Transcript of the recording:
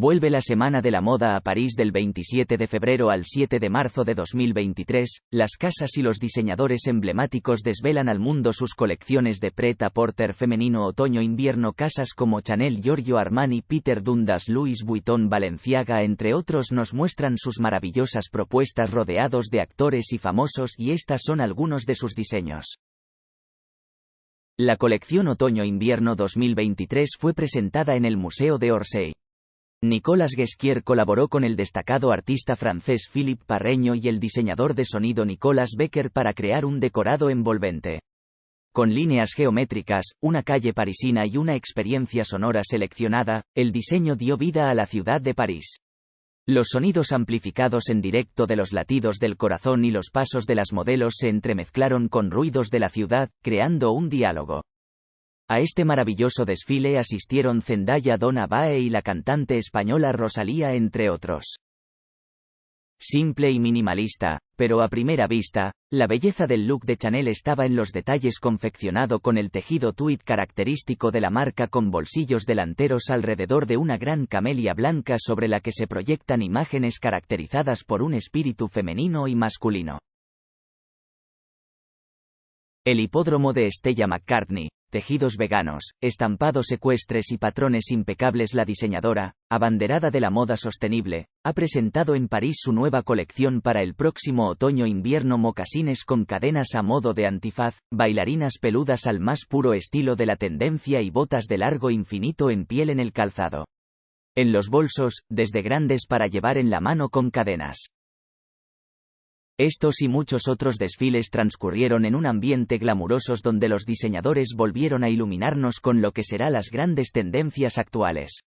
Vuelve la Semana de la Moda a París del 27 de febrero al 7 de marzo de 2023. Las casas y los diseñadores emblemáticos desvelan al mundo sus colecciones de pret-a-porter femenino otoño-invierno. Casas como Chanel, Giorgio Armani, Peter Dundas, Louis Vuitton, Balenciaga, entre otros, nos muestran sus maravillosas propuestas rodeados de actores y famosos, y estas son algunos de sus diseños. La colección Otoño-Invierno 2023 fue presentada en el Museo de Orsay. Nicolas Guesquier colaboró con el destacado artista francés Philippe Parreño y el diseñador de sonido Nicolas Becker para crear un decorado envolvente. Con líneas geométricas, una calle parisina y una experiencia sonora seleccionada, el diseño dio vida a la ciudad de París. Los sonidos amplificados en directo de los latidos del corazón y los pasos de las modelos se entremezclaron con ruidos de la ciudad, creando un diálogo. A este maravilloso desfile asistieron Zendaya Donna Bae y la cantante española Rosalía entre otros. Simple y minimalista, pero a primera vista, la belleza del look de Chanel estaba en los detalles confeccionado con el tejido tweed característico de la marca con bolsillos delanteros alrededor de una gran camelia blanca sobre la que se proyectan imágenes caracterizadas por un espíritu femenino y masculino. El hipódromo de Stella McCartney, tejidos veganos, estampados ecuestres y patrones impecables La diseñadora, abanderada de la moda sostenible, ha presentado en París su nueva colección para el próximo otoño-invierno mocasines con cadenas a modo de antifaz, bailarinas peludas al más puro estilo de la tendencia y botas de largo infinito en piel en el calzado. En los bolsos, desde grandes para llevar en la mano con cadenas. Estos y muchos otros desfiles transcurrieron en un ambiente glamurosos donde los diseñadores volvieron a iluminarnos con lo que será las grandes tendencias actuales.